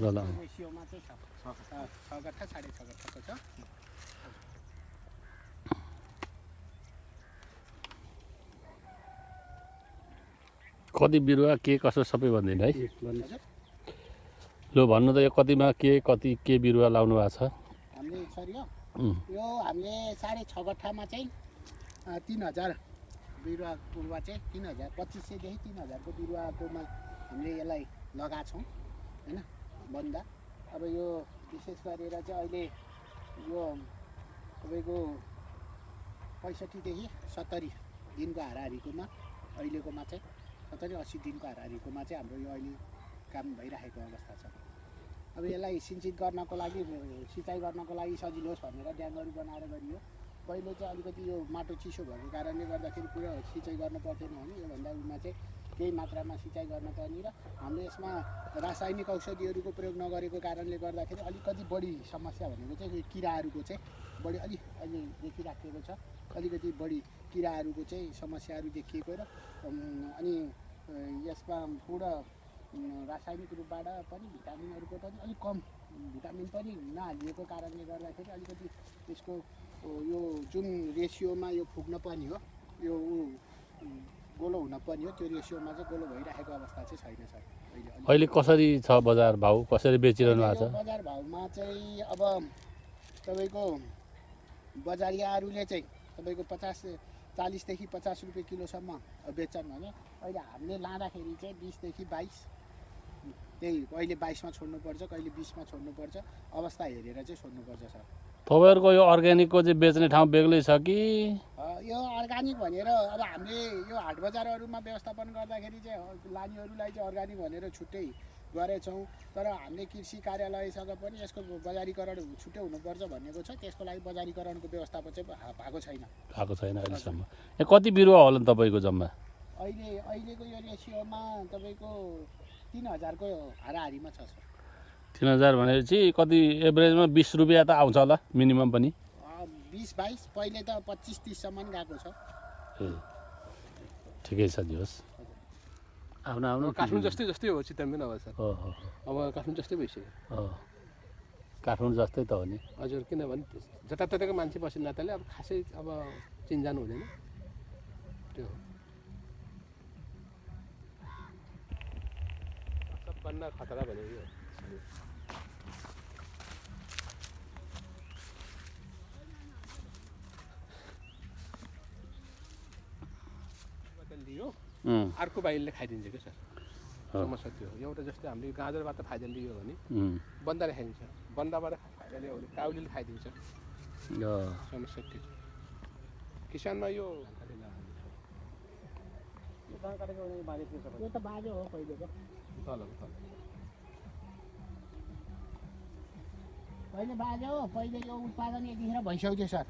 ल, ल। कति बिरुवा के कसो सबै भनिदिनु है लु भन्नु त यो कतिमा के कति के बिरुवा लाउनु भएको छ यो हामीले साढे छ गट्ठामा चाहिँ तिन हजार बिरुवा बिरुवा चाहिँ तिन हजार पच्चिस सयदेखि तिन हजारको बिरुवाकोमा हामीले यसलाई लगाएको छौँ होइन? बन्दा अब यो विशेष गरेर चाहिँ अहिले यो तपाईँको पैँसठीदेखि सत्तरी दिनको हाराहारीकोमा अहिलेकोमा चाहिँ सत्तरी अस्सी दिनको हाराहारीकोमा चाहिँ हाम्रो यो अहिले काम भइरहेको अवस्था छ। अब यसलाई सिन्चित गर्नको लागि सिँचाइ गर्नको लागि सजिलो होस् भनेर ड्यामहरू बनाएर गरियो। पहिलो चाहिँ अलिकति यो माटो चिसो भएको कारणले गर्दाखेरि पुरा सिँचाइ गर्नु पर्थेन भने योभन्दा उमा चाहिँ केही मात्रामा सिँचाइ गर्न पर्ने र हामीले यसमा रासायनिक औषधिहरूको प्रयोग नगरेको कारणले गर्दाखेरि अलिकति बढी समस्या भनेको चाहिँ किराहरूको चाहिँ बढी अलिक अहिले देखिराखेको छ। अलिकति बढी किराहरूको चाहिँ समस्याहरू देखिएको र अनि यसमा पुरा रासायनिक रूपबाट पनि भिटामिनहरूको पनि अलिक कम भिटामिन पनि नहालिएको कारणले गर्दाखेरि अलिकति यसको यो जुन रेसियोमा यो पुग्न पर्ने हो यो गोलो हुन पर्ने हो। त्यो रेसियोमा चाहिँ गोलो भइरहेको अवस्था चाहिँ छैन सर। अहिले कसरी छ बजार भाउ? कसरी बेचिरहनु भएको छ? बजार भाउमा चाहिँ अब तपाईँको बजारियाहरूले चाहिँ तपाईँको पचास चालिसदेखि पचास रुपियाँ किलोसम्म बेच्छन् भने अहिले हामीले लाँदाखेरि चाहिँ बिसदेखि बाइस त्यही कहिले बाइसमा छोड्नुपर्छ कहिले बिसमा छोड्नुपर्छ अवस्था हेरेर चाहिँ छोड्नुपर्छ सर। तपाईँहरूको यो अर्ग्यानिकको चाहिँ बेच्ने ठाउँ बेग्लै छ कि? यो अर्ग्यानिक भनेर अब हामीले यो हाट बजारहरूमा व्यवस्थापन गर्दाखेरि चाहिँ लानेहरूलाई चाहिँ अर्ग्यानिक भनेर छुट्टै गरेछौँ। तर हामीले कृषि कार्यालयसँग पनि यसको बजारीकरण छुट्टै हुनुपर्छ भनेको छ। त्यसको लागि बजारीकरणको व्यवस्थापन चाहिँ भएको छैन। भएको छैन अहिलेसम्म। यहाँ कति बिरुवा होला नि तपाईँको जम्मा? अहिले अहिलेको यो रेसियोमा तपाईँको तिन हजारको हाराहारीमा छ सर। तिन हजार भनेपछि कति एभरेजमा बिस रुपियाँ त आउँछ होला मिनिमम पनि? बिस बाइस पहिले त पच्चिस तिससम्म गएको छ। ए ठिकै छ दियोस्। आफ्नो आफ्नो अब काठमाडौँ जस्तै जस्तै हो चितवन पनि अब सर। हो हो अब काठमाडौँ जस्तै भइसक्यो। काठमाडौँ जस्तै त हो नि। हजुर किनभने जताततैको मान्छे बस्ने नाताले अब खासै अब चिन्जान हुँदैन। त्यो सबभन्दा खतरा भनेको यो हो। बाट लियो अर्को बाहिरले खाइदिन्छ क्या सर हो। समस्या त्यो हो। एउटा जस्तै हामीले गाजरबाट फाइदा लियो भने बन्दाले खाइदिन्छ। बन्दाबाट फाइदा लियो भने काउलीले खाइदिन्छ। यो समस्या त्यो छ। किसानमा यो पहिले बाजो हो पहिले यो उत्पादन यतिखेर भइसक्थ्यो सर।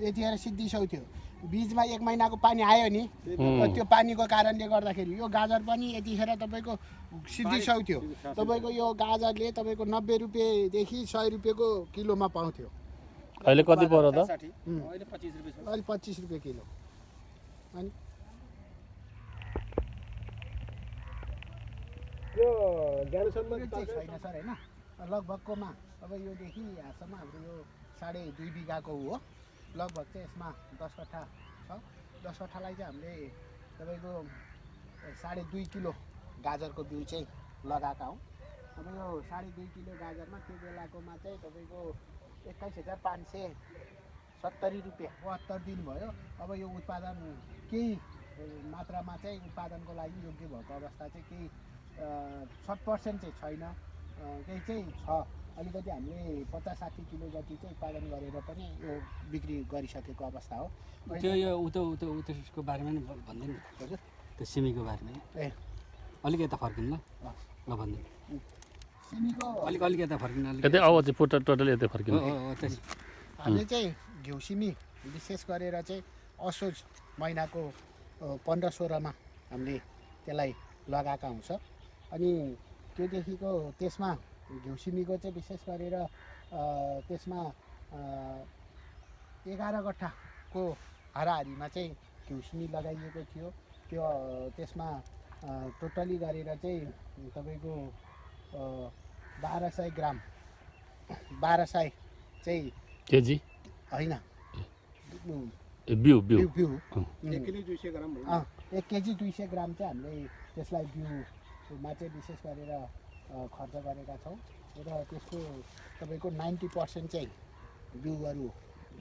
यतिखेर सिद्धिसक्थ्यो बिचमा एक महिनाको पानी आयो नि त्यो पानीको कारणले गर्दाखेरि यो गाजर पनि यतिखेर तपाईँको सिद्धिसक्थ्यो तपाईँको यो गाजरले तपाईँको नब्बे रुपियाँदेखि सय रुपियाँको किलोमा पाउँथ्यो। अहिले कति पऱ्यो त? अहिले पच्चिस रुपियाँ अहिले पच्चिस रुपियाँ किलो। अनि? यो छैन सर होइन? लगभगकोमा अब योदेखि यहाँसम्म हाम्रो यो साढे दुई बिघाको हो। लगभग चाहिँ यसमा दस कट्ठा छ। दस कट्ठालाई चाहिँ हामीले तपाईँको साढे दुई किलो गाजरको बिउ चाहिँ लगाएका हौँ। अब यो साढे दुई किलो गाजरमा त्यो बेलाकोमा चाहिँ तपाईँको एक्काइस हजार पाँच सय सत्तरी रुपियाँ बहत्तर दिन भयो अब यो उत्पादन केही मात्रामा चाहिँ उत्पादनको लागि योग्य भएको अवस्था चाहिँ केही शत पर्सेन्ट चाहिँ छैन। केही चाहिँ छ। अलिकति हामीले पचास साठी किलो जति चाहिँ उत्पादन गरेर पनि यो बिक्री गरिसकेको अवस्था हो। त्यो यो उतो उतो उतो उसको बारेमा नि भनिदिनु हजुर। त्यो सिमीको बारेमा। ए। अलिक यता फर्किनु ल। ल भनिदिनु सिमीको अलिक अलिक यता फर्किनु अलिक अब चाहिँ पुट टोटल यतै फर्किनु। हो हो त्यस हामीले चाहिँ घिउ सिमी विशेष गरेर चाहिँ असोज महिनाको पन्ध्र सोह्रमा हामीले त्यसलाई लगाएका हुन्छ। अनि त्योदेखिको त्यसमा घिउ सिमीको चाहिँ विशेष गरेर अ, त्यसमा अ, एघार गट्ठाको हाराहारीमा चाहिँ घिउ सिमी लगाइएको थियो। त्यो त्यसमा टोटली गरेर चाहिँ तपाईँको बाह्र सय ग्राम बाह्र सय चाहिँ केजी? होइन। बिउ बिउ। एक केजी दुई सय ग्राम चाहिँ हामीले त्यसलाई बिउमा चाहिँ विशेष गरेर खर्च गरेका छौँ र त्यसको तपाईँको नाइन्टी पर्सेन्ट चाहिँ बिउहरू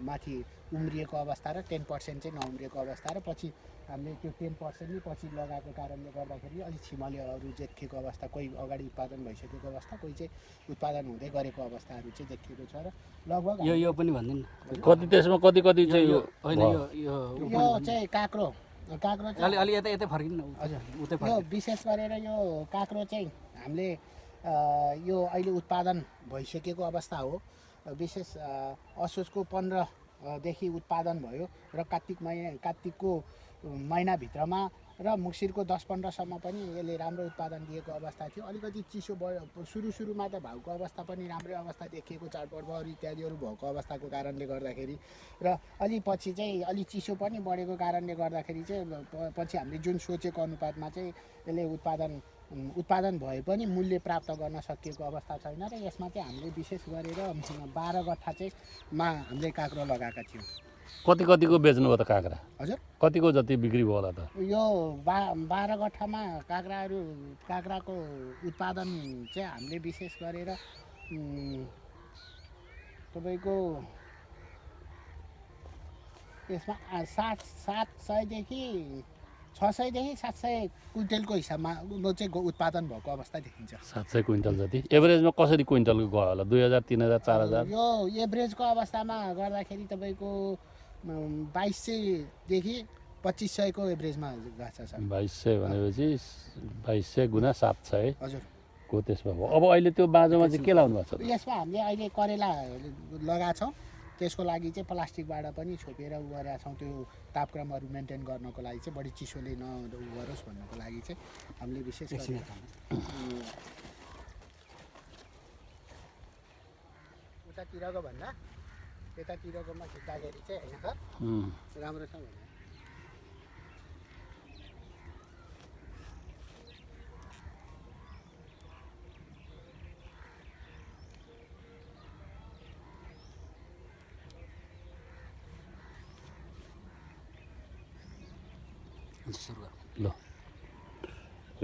माथि उम्रिएको अवस्था र टेन पर्सेन्ट चाहिँ नउम्रिएको अवस्था र पछि हामीले त्यो टेन पर्सेन्ट नै पछि लगाएको कारणले गर्दाखेरि अलिक छिमलेहरू देखिएको अवस्था कोही अगाडि उत्पादन भइसकेको अवस्था कोही चाहिँ उत्पादन हुँदै गरेको अवस्थाहरू चाहिँ देखिएको छ र लगभग यो यो पनि भनिदिनु कति त्यसमा कति कति यो चाहिँ यो होइन? यो। चाहिँ काँक्रो काँक्रो अलि चाहिँ अलि यतै यतै फर्किनु न हजुर। उतै यो फर्किनु विशेष गरेर यो काँक्रो चाहिँ हामीले यो अहिले उत्पादन भइसकेको अवस्था हो। विशेष असोजको पन्ध्रदेखि उत्पादन भयो र कार्तिक महिना कार्तिकको महिनाभित्रमा र मुक्सिरको दस पन्ध्रसम्म पनि यसले राम्रो उत्पादन दिएको अवस्था थियो। अलिकति चिसो भयो सुरु सुरुमा त भाउको अवस्था पनि राम्रै अवस्था देखिएको चाडपर्वहरू इत्यादिहरू भएको अवस्थाको कारणले गर्दाखेरि र अलि पछि चाहिँ अलि चिसो पनि बढेको कारणले गर्दाखेरि चाहिँ पछि हामीले जुन सोचेको अनुपातमा चाहिँ यसले उत्पादन उत्पादन भए पनि मूल्य प्राप्त गर्न सकिएको अवस्था छैन र यसमा चाहिँ हामीले विशेष गरेर बाह्र गट्ठा चाहिँ मा हामीले काँक्रो लगाएका थियौँ। कति कतिको बेच्नुभयो त काँक्रा? हजुर। कतिको जति बिक्री भयो होला त? यो बा बाह्र गट्ठामा काँक्राहरू काँक्राको उत्पादन चाहिँ हामीले विशेष गरेर तपाईँको यसमा सात सात सयदेखि छ सयदेखि सात सय क्विन्टलको हिसाबमा चाहिँ उत्पादन भएको अवस्था देखिन्छ। सात सय क्विन्टल जति। एभरेजमा कसरी क्विन्टलको गयो होला? दुई हजार तिन हजार चार हजार? यो एभरेजको अवस्थामा गर्दाखेरि तपाईँको बाइस सयदेखि पच्चिस सयको एभरेजमा गएको छ। बाइस सय भनेपछि बाइस सय गुणा सात सय। हजुर। को त्यसमा भयो? अब अहिले त्यो बाँझोमा चाहिँ के लाउनु भएको छ? यसमा हामीले अहिले करेला लगाएको छौँ। त्यसको लागि चाहिँ प्लास्टिकबाट पनि छोपेर उ गरेका छौँ। त्यो तापक्रमहरू मेन्टेन गर्नको लागि चाहिँ बढी चिसोले न उ गरोस् भन्नको लागि चाहिँ हामीले विशेष उतातिरको भन्दा यतातिरकोमा खिच्दाखेरि चाहिँ होइन सर? उम्, राम्रो छ भने हुन्छ, सुरु गरौँ। ल।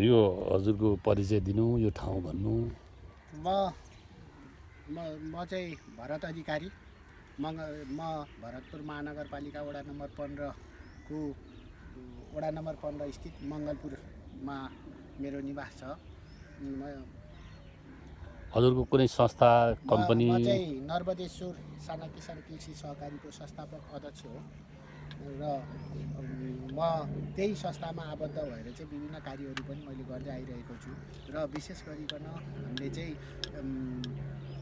यो हजुरको परिचय दिनु यो ठाउँ भन्नु। म म म चाहिँ भरत अधिकारी। मङ्ग म भरतपुर महानगरपालिका वडा नम्बर पन्ध्रको वडा नम्बर पन्ध्र स्थित मङ्गलपुरमा मेरो निवास छ। म हजुरको कुनै संस्था म- कम्पनी? म चाहिँ नर्मदेश्वर साना किसान कृषि सहकारीको संस्थापक अध्यक्ष हो। र म त्यही संस्थामा आबद्ध भएर चाहिँ विभिन्न कार्यहरू पनि मैले गर्दै आइरहेको छु। र विशेष गरिकन हामीले चाहिँ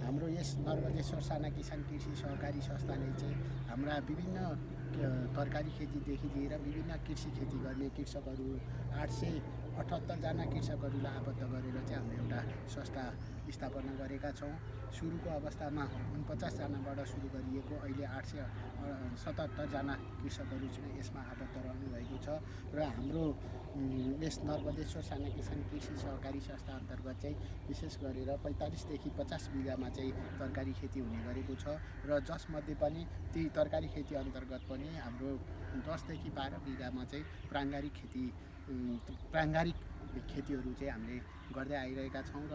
हाम्रो यस नर्मदेश्वर साना किसान कृषि सहकारी संस्थाले चाहिँ हाम्रा विभिन्न तरकारी खेतीदेखि लिएर विभिन्न कृषि खेती गर्ने कृषकहरू आठ सय अठहत्तरजना कृषकहरूलाई आबद्ध गरेर चाहिँ हामीले एउटा संस्था स्थापना गरेका छौँ। सुरुको अवस्थामा उनपचासजनाबाट सुरु गरिएको अहिले आठ सय सतहत्तरजना कृषकहरू चाहिँ यसमा आबद्ध रहनु भएको छ र हाम्रो यस नर्मदेश्वर साना किसान कृषि सहकारी संस्था अन्तर्गत चाहिँ विशेष गरेर पैँतालिसदेखि पचास बिघामा चाहिँ तरकारी खेती हुने गरेको छ र जसमध्ये पनि ती तरकारी खेती अन्तर्गत पनि हाम्रो दसदेखि बाह्र बिघामा चाहिँ प्राङ्गारिक खेती प्राङ्गारिक खेतीहरू चाहिँ हामीले गर्दै आइरहेका छौँ र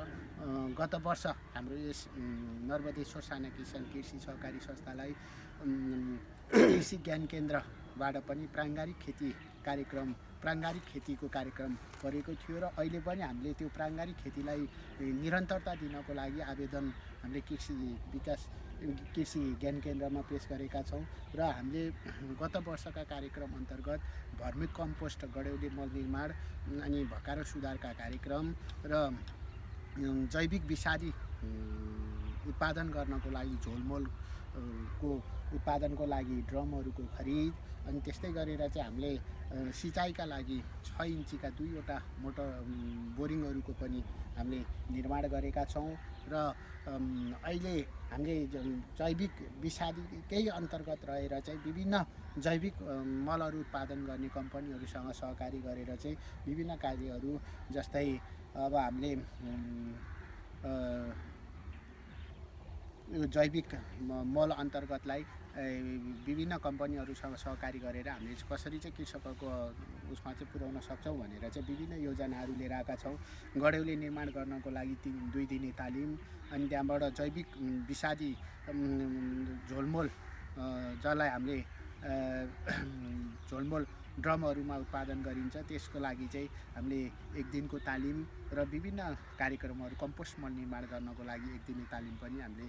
गत वर्ष हाम्रो यस नर्मदेश्वर साना किसान कृषि सहकारी संस्थालाई कृषि ज्ञान केन्द्रबाट पनि प्राङ्गारिक खेती कार्यक्रम प्राङ्गारिक खेतीको कार्यक्रम गरेको थियो र अहिले पनि हामीले त्यो प्राङ्गारिक खेतीलाई निरन्तरता दिनको लागि आवेदन हामीले कृषि विकास कृषि ज्ञान केन्द्रमा पेस गरेका छौँ र हामीले गत वर्षका कार्यक्रम अन्तर्गत भर्मी कम्पोस्ट गड्यौली मल निर्माण अनि भकारो सुधारका कार्यक्रम र जैविक अम, उत्पादन गर्नको लागि झोलमोल को उत्पादनको लागि ड्रमहरूको खरिद अनि त्यस्तै गरेर चाहिँ हामीले सिँचाइका लागि छ इन्चीका दुईवटा मोटर बोरिङहरूको पनि हामीले निर्माण गरेका छौँ र अहिले हामीले जैविक विषादीकै अन्तर्गत रहेर चाहिँ विभिन्न जैविक मलहरू उत्पादन गर्ने कम्पनीहरूसँग सहकारी गरेर चाहिँ विभिन्न कार्यहरू जस्तै अब हामीले यो जैविक मल अन्तर्गतलाई विभिन्न कम्पनीहरूसँग सहकारी गरेर हामीले कसरी चाहिँ कृषकहरूको उसमा चाहिँ पुर्याउन सक्छौँ भनेर चाहिँ विभिन्न योजनाहरू लिएर आएका छौँ। गड्यौली निर्माण गर्नको लागि तिन दुई दिने तालिम अनि त्यहाँबाट जैविक विषादी झोलमोल जसलाई हामीले झोलमोल ड्रमहरूमा उत्पादन गरिन्छ। त्यसको लागि चाहिँ हामीले एक दिनको तालिम र विभिन्न कार्यक्रमहरू कम्पोस्ट मल निर्माण गर्नको लागि एक दिने तालिम पनि हामीले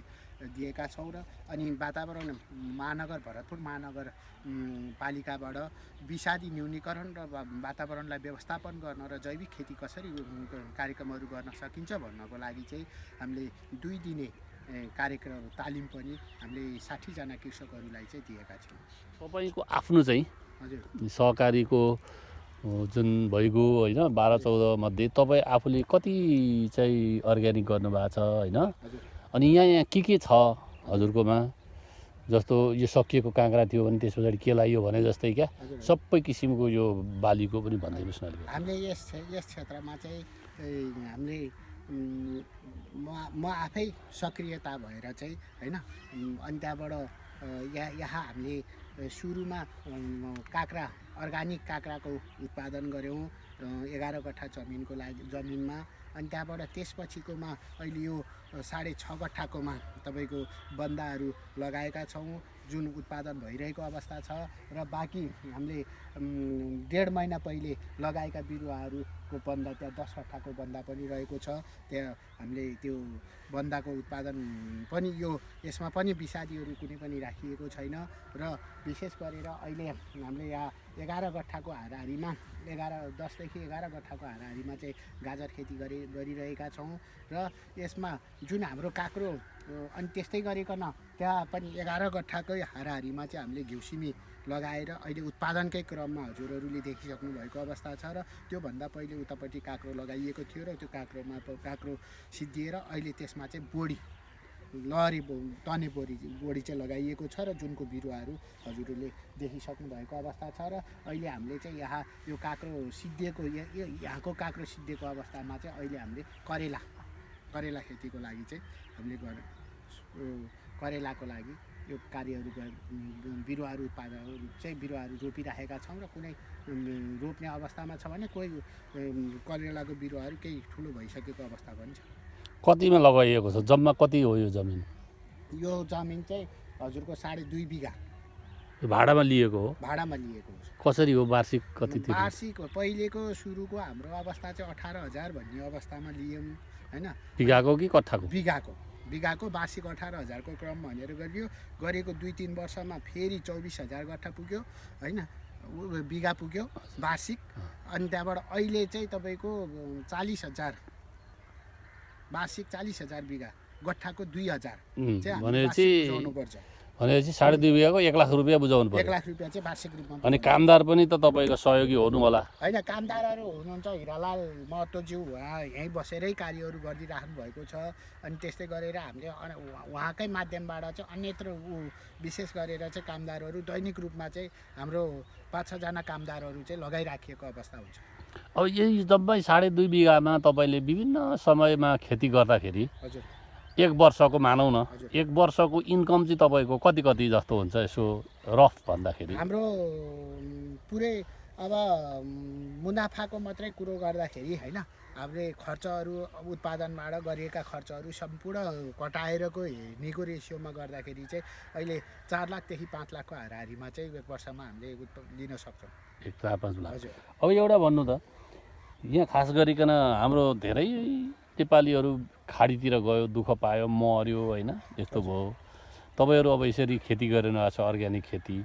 दिएका छौँ र अनि वातावरण महानगर भरतपुर महानगर पालिकाबाट विषादी न्यूनीकरण र वातावरणलाई व्यवस्थापन गर्न र जैविक खेती कसरी कार्यक्रमहरू गर्न सकिन्छ भन्नको लागि चाहिँ हामीले दुई दिने कार्यक्रम तालिम पनि हामीले साठीजना कृषकहरूलाई चाहिँ दिएका छौँ। तपाईँको आफ्नो चाहिँ सहकारीको जुन भइगयो होइन बाह्र चौध मध्ये तपाईँ आफूले कति चाहिँ अर्ग्यानिक गर्नुभएको छ होइन? अनि यहाँ यहाँ के के छ हजुरकोमा? जस्तो यो सकिएको काँक्रा थियो भने त्यस पछाडि के लाग्यो भने जस्तै क्या? सबै किसिमको यो बालीको पनि भनिदिनुहोस् न हामीले यस यस क्षेत्रमा चाहिँ हामीले म म आफै सक्रियता भएर चाहिँ होइन अनि त्यहाँबाट यहाँ यहाँ हामीले सुरुमा काँक्रा अर्ग्यानिक काँक्राको उत्पादन गऱ्यौँ एघार कट्ठा जमिनको लागि जमिनमा अनि त्यहाँबाट त्यसपछिकोमा अहिले यो साढे छ कट्ठाकोमा तपाईँको बन्दाहरू लगाएका छौँ जुन उत्पादन भइरहेको अवस्था छ र बाँकी हामीले डेढ महिना पहिले लगाएका बिरुवाहरूको बन्दा त्यहाँ दस कट्ठाको बन्दा पनि रहेको छ। त्यहाँ हामीले त्यो बन्दाको उत्पादन पनि यो यसमा पनि विषादीहरू कुनै पनि राखिएको छैन। र विशेष गरेर अहिले हामीले यहाँ एघार गट्ठाको हाराहारीमा एघार दसदेखि एघार गट्ठाको हाराहारीमा चाहिँ गाजर खेती गरि गरिरहेका छौँ। र यसमा जुन हाम्रो काँक्रो अनि त्यस्तै गरिकन त्यहाँ पनि एघार गट्ठाकै हाराहारीमा चाहिँ हामीले घिउसिमी लगाएर अहिले उत्पादनकै क्रममा हजुरहरूले देखिसक्नु भएको अवस्था छ र त्योभन्दा पहिले उतापट्टि काँक्रो लगाइएको थियो र त्यो काँक्रोमा काँक्रो सिद्धिएर अहिले त्यसमा चाहिँ बोडी लहरी बो- तने बोडी बोडी चाहिँ लगाइएको छ र जुनको बिरुवाहरू हजुरहरूले देखिसक्नु भएको अवस्था छ र अहिले हामीले चाहिँ यहाँ यो काँक्रो सिद्धिएको यहाँको काँक्रो सिद्धिएको अवस्थामा चाहिँ अहिले हामीले करेला करेला खेतीको लागि चाहिँ हामीले गर करेलाको लागि यो कार्यहरू बिरुवाहरू उत्पादन चाहिँ बिरुवाहरू रोपिराखेका छौँ र कुनै रोप्ने अवस्थामा छ भने कोही करेलाको बिरुवाहरू केही ठुलो भइसकेको अवस्था पनि छ। कतिमा लगाइएको छ? जम्मा कति हो यो जमिन? यो जमिन चाहिँ हजुरको साढे दुई बिघा। भाडामा लिएको हो? भाडामा लिएको हो कसरी हो वार्षिक कति वार्षिक हो पहिलेको सुरुको हाम्रो अवस्था चाहिँ अठार हजार भन्ने अवस्थामा लियौँ होइन? बिघाको कि कट्ठाको बिघाको। बिघाको वार्षिक अठार हजारको क्रम भनेर गरियो। गरेको दुई तिन वर्षमा फेरि चौबिस हजार गट्ठा पुग्यो होइन? बिघा पुग्यो वार्षिक। अनि त्यहाँबाट अहिले चाहिँ तपाईँको चालिस हजार वार्षिक चालिस हजार बिघा गट्ठाको दुई हजार। चाहिँ हामीले बुझाउनुपर्छ। भनेपछि साढे दुई बिघाको एक लाख रुपियाँ बुझाउनु एक पर्यो लाख रुपियाँ चाहिँ वार्षिक रूपमा अनि। कामदार पनि त तपाईँको सहयोगी हुनु होला। होइन कामदारहरू हुनुहुन्छ हिरालाल महतोज्यू उहाँ यहीँ बसेरै कार्यहरू गरिदिइराख्नु भएको छ। अनि त्यस्तै गरेर हामीले उहाँकै माध्यमबाट चाहिँ अन्यत्र ऊ विशेष गरेर चाहिँ कामदारहरू दैनिक रूपमा चाहिँ हाम्रो पाँच छजना कामदारहरू चाहिँ लगाइराखिएको अवस्था हुन्छ। अब यही जम्मै साढे दुई बिघामा तपाईँले विभिन्न समयमा खेती गर्दाखेरि हजुर। एक वर्षको मानौँ न। एक वर्षको इन्कम चाहिँ तपाईँको कति कति जस्तो हुन्छ यसो रफ भन्दाखेरि? हाम्रो पुरै अब मुनाफाको मात्रै कुरो गर्दाखेरि होइन हामीले खर्चहरू उत्पादनबाट गरिएका खर्चहरू सम्पूर्ण कटाएरको हेर्नेको रेसियोमा गर्दाखेरि चाहिँ अहिले चार लाखदेखि पाँच लाखको हाराहारीमा चाहिँ एक वर्षमा हामीले लिन सक्छौँ। एक चार पाँच लाख। हजुर। अब एउटा भन्नु त यहाँ खास गरिकन हाम्रो धेरै नेपालीहरू खाडीतिर गयो दुःख पायो मऱ्यो होइन? यस्तो भयो। तपाईँहरू अब यसरी खेती गरिरहनु भएको छ अर्ग्यानिक खेती।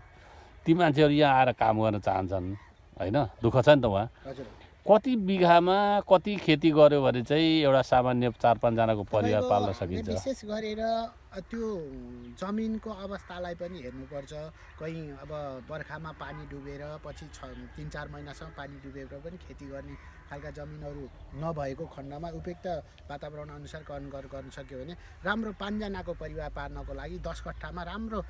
ती मान्छेहरू यहाँ आएर काम गर्न चाहन्छन् होइन? दुःख छ नि त उहाँ। कति बिघामा कति खेती गर्यो भने चाहिँ एउटा सामान्य चार पाँचजनाको परिवार पाल्न सकिन्छ? विशेष गरेर त्यो जमिनको अवस्थालाई पनि हेर्नुपर्छ। कहीँ अब बर्खामा पानी डुबेर पछि छ तिन चार महिनासम्म पानी डुबेर पनि खेती गर्ने खालका जमिनहरू नभएको खण्डमा उपयुक्त वातावरण अनुसार गर्न गर्न सक्यो भने राम्रो पाँचजनाको परिवार पार्नको लागि दस कट्ठामा राम्रो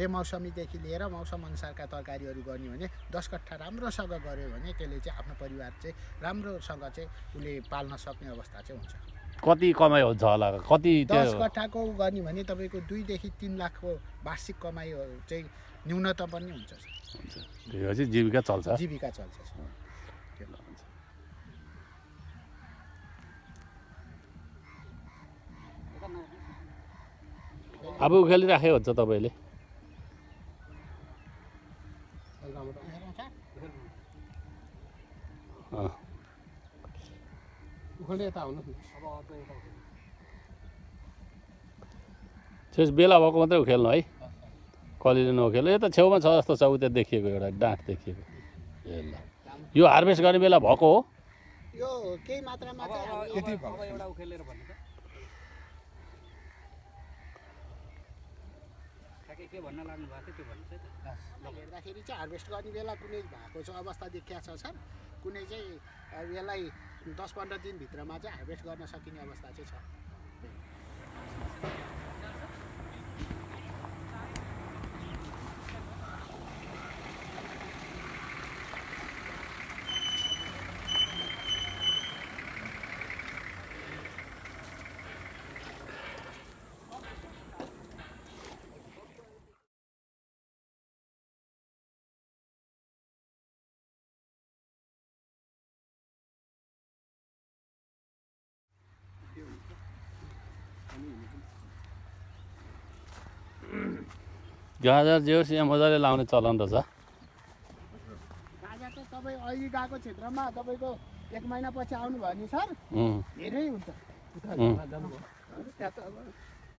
बेमौसमीदेखि लिएर मौसम अनुसारका तरकारीहरू गर्ने भने दस कट्ठा राम्रोसँग गऱ्यो भने त्यसले चाहिँ आफ्नो परिवार चाहिँ राम्रोसँग चाहिँ उसले पाल्न सक्ने अवस्था चाहिँ हुन्छ। कति कमाइ हुन्छ होला? कति दस कट्ठाको गर्ने भने तपाईँको दुईदेखि तिन लाखको वार्षिक कमाइहरू चाहिँ न्यूनतम पनि हुन्छ त्यसपछि जीविका चल्छ? जीविका चल्छ। अब उखेलिराखेको हुन्छ तपाईँले? अँ। उखाल्दै यता आउनुहोस् न त्यस बेला भएको मात्रै उखेल्नु है। कलिले नउखेल्नु यो त छेउमा छ जस्तो छ उता देखिएको एउटा डाँठ देखिएको। ए ल यो हार्भेस्ट गर्ने बेला भएको हो। यो केही मात्रामा अब एउटा उखेलेर भन्नु के भन्न लाग्नु भएको थियो त्यो भन्नु हेर्दाखेरि चाहिँ हार्भेस्ट गर्ने बेला कुनै भएको छ अवस्था देखिया छ सर कुनै चाहिँ अब यसलाई दस पन्ध्र दिनभित्रमा चाहिँ हार्भेस्ट गर्न सकिने अवस्था चाहिँ छ। गाजर जे होस् यहाँ मजाले लाउने चलन रहेछ। गाजा त तपाईँ अहिले गएको क्षेत्रमा तपाईँको एक महिनापछि आउनुभयो भने सर? धेरै हुन्छ।